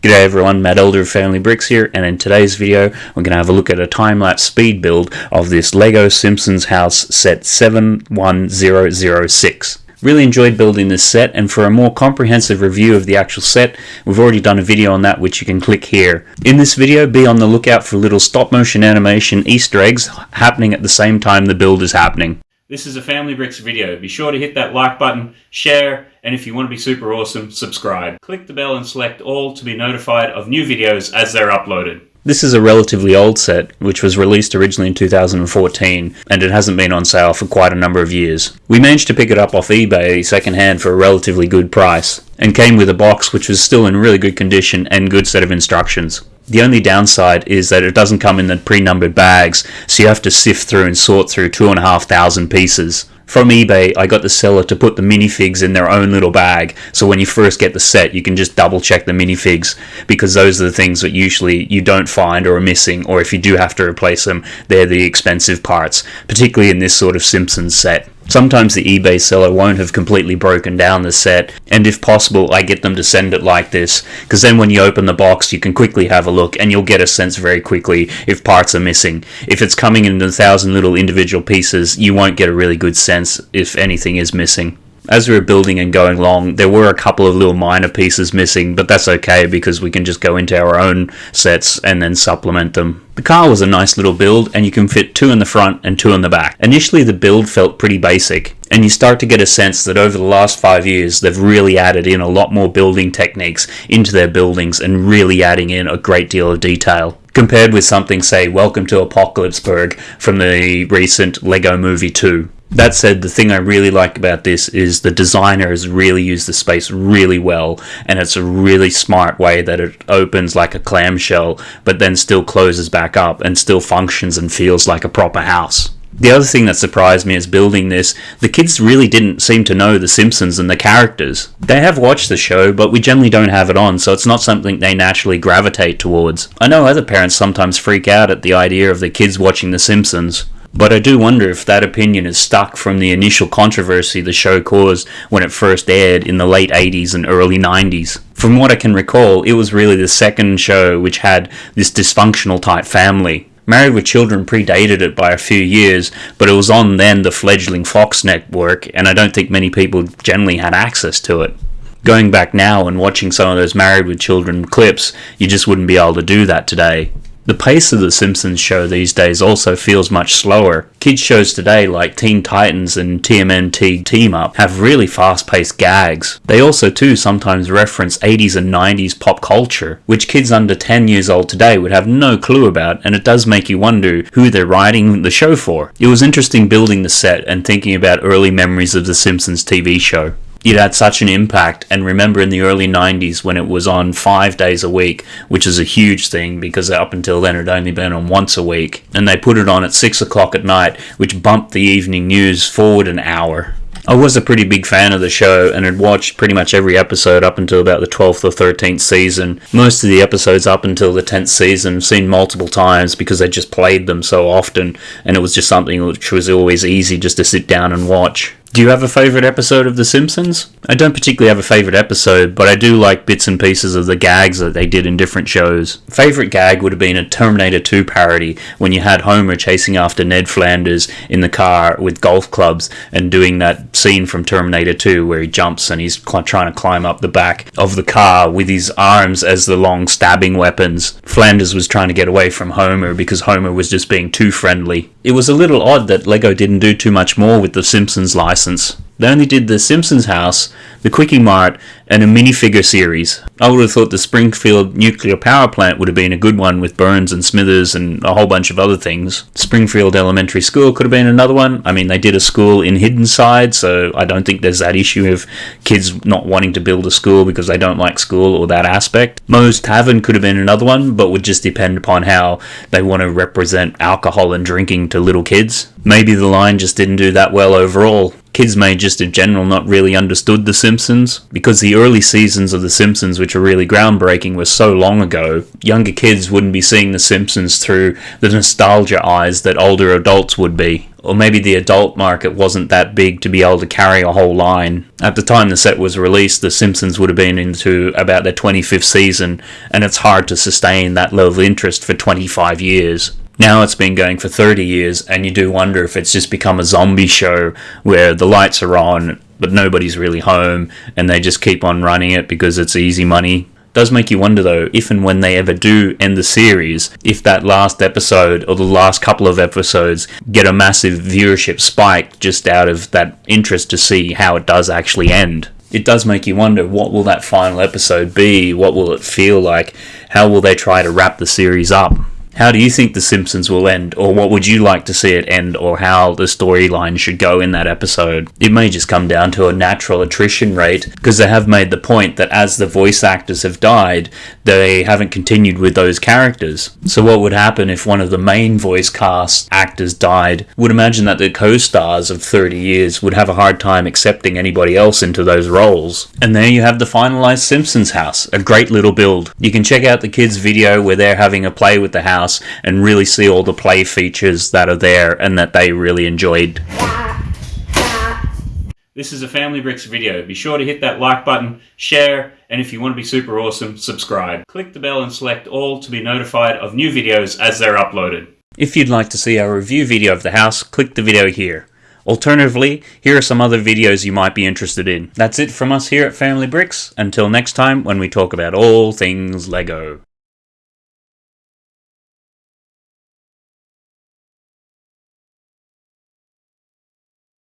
G'day everyone, Matt Elder of Family Bricks here, and in today's video we're going to have a look at a time-lapse speed build of this LEGO Simpsons house set 71006. Really enjoyed building this set, and for a more comprehensive review of the actual set, we've already done a video on that which you can click here. In this video, be on the lookout for little stop-motion animation Easter eggs happening at the same time the build is happening. This is a Family Bricks video. Be sure to hit that like button, share, and if you want to be super awesome, subscribe. Click the bell and select all to be notified of new videos as they're uploaded. This is a relatively old set, which was released originally in 2014, and it hasn't been on sale for quite a number of years. We managed to pick it up off eBay secondhand for a relatively good price, and came with a box which was still in really good condition and good set of instructions. The only downside is that it doesn't come in the pre-numbered bags, so you have to sift through and sort through two and a half thousand pieces. From eBay, I got the seller to put the minifigs in their own little bag, so when you first get the set, you can just double check the minifigs, because those are the things that usually you don't find or are missing, or if you do have to replace them, they're the expensive parts, particularly in this sort of Simpsons set. Sometimes the eBay seller won't have completely broken down the set, and if possible, I get them to send it like this, because then when you open the box, you can quickly have a look, and you'll get a sense very quickly if parts are missing. If it's coming in a thousand little individual pieces, you won't get a really good sense if anything is missing as we were building and going along, there were a couple of little minor pieces missing, but that's okay because we can just go into our own sets and then supplement them. The car was a nice little build and you can fit two in the front and two in the back. Initially the build felt pretty basic and you start to get a sense that over the last five years they've really added in a lot more building techniques into their buildings and really adding in a great deal of detail compared with something say Welcome to Apocalypseburg from the recent Lego Movie 2. That said, the thing I really like about this is the designer has really used the space really well, and it's a really smart way that it opens like a clamshell, but then still closes back up and still functions and feels like a proper house. The other thing that surprised me is building this, the kids really didn't seem to know The Simpsons and the characters. They have watched the show, but we generally don't have it on, so it's not something they naturally gravitate towards. I know other parents sometimes freak out at the idea of the kids watching The Simpsons. But I do wonder if that opinion is stuck from the initial controversy the show caused when it first aired in the late 80s and early 90s. From what I can recall, it was really the second show which had this dysfunctional type family. Married with Children predated it by a few years, but it was on then the fledgling Fox network, and I don't think many people generally had access to it. Going back now and watching some of those Married with Children clips, you just wouldn't be able to do that today. The pace of The Simpsons show these days also feels much slower. Kids shows today like Teen Titans and TMNT Team Up have really fast paced gags. They also too sometimes reference 80s and 90s pop culture, which kids under 10 years old today would have no clue about and it does make you wonder who they're writing the show for. It was interesting building the set and thinking about early memories of The Simpsons TV show it had such an impact. And remember in the early 90s when it was on five days a week, which is a huge thing because up until then it had only been on once a week. And they put it on at 6 o'clock at night, which bumped the evening news forward an hour. I was a pretty big fan of the show and had watched pretty much every episode up until about the 12th or 13th season. Most of the episodes up until the 10th season seen multiple times because they just played them so often and it was just something which was always easy just to sit down and watch. Do you have a favourite episode of The Simpsons? I don't particularly have a favourite episode, but I do like bits and pieces of the gags that they did in different shows. Favourite gag would have been a Terminator 2 parody when you had Homer chasing after Ned Flanders in the car with golf clubs and doing that scene from Terminator 2 where he jumps and he's trying to climb up the back of the car with his arms as the long stabbing weapons. Flanders was trying to get away from Homer because Homer was just being too friendly. It was a little odd that Lego didn't do too much more with the Simpsons license They only did the Simpsons house, the Kwik-E-Mart, and a minifigure series. I would have thought the Springfield nuclear power plant would have been a good one with Burns and Smithers and a whole bunch of other things. Springfield Elementary School could have been another one. I mean, they did a school in Hiddenside, so I don't think there's that issue of kids not wanting to build a school because they don't like school or that aspect. Moe's Tavern could have been another one, but would just depend upon how they want to represent alcohol and drinking to little kids. Maybe the line just didn't do that well overall. Kids may just in general not really understood The Simpsons. Because the early seasons of The Simpsons, which are really groundbreaking, were so long ago, younger kids wouldn't be seeing The Simpsons through the nostalgia eyes that older adults would be or maybe the adult market wasn't that big to be able to carry a whole line. At the time the set was released, The Simpsons would have been into about their 25th season, and it's hard to sustain that level of interest for 25 years. Now it's been going for 30 years, and you do wonder if it's just become a zombie show where the lights are on, but nobody's really home, and they just keep on running it because it's easy money. Does make you wonder though if and when they ever do end the series if that last episode or the last couple of episodes get a massive viewership spike just out of that interest to see how it does actually end. It does make you wonder what will that final episode be? What will it feel like? How will they try to wrap the series up how do you think The Simpsons will end, or what would you like to see it end, or how the storyline should go in that episode? It may just come down to a natural attrition rate, because they have made the point that as the voice actors have died, they haven't continued with those characters. So, what would happen if one of the main voice cast actors died? Would imagine that the co stars of 30 years would have a hard time accepting anybody else into those roles. And there you have the finalized Simpsons house, a great little build. You can check out the kids' video where they're having a play with the house house and really see all the play features that are there and that they really enjoyed. This is a Family Bricks video. Be sure to hit that like button, share, and if you want to be super awesome, subscribe. Click the bell and select all to be notified of new videos as they're uploaded. If you'd like to see our review video of the house, click the video here. Alternatively, here are some other videos you might be interested in. That's it from us here at Family Bricks. Until next time when we talk about all things LEGO.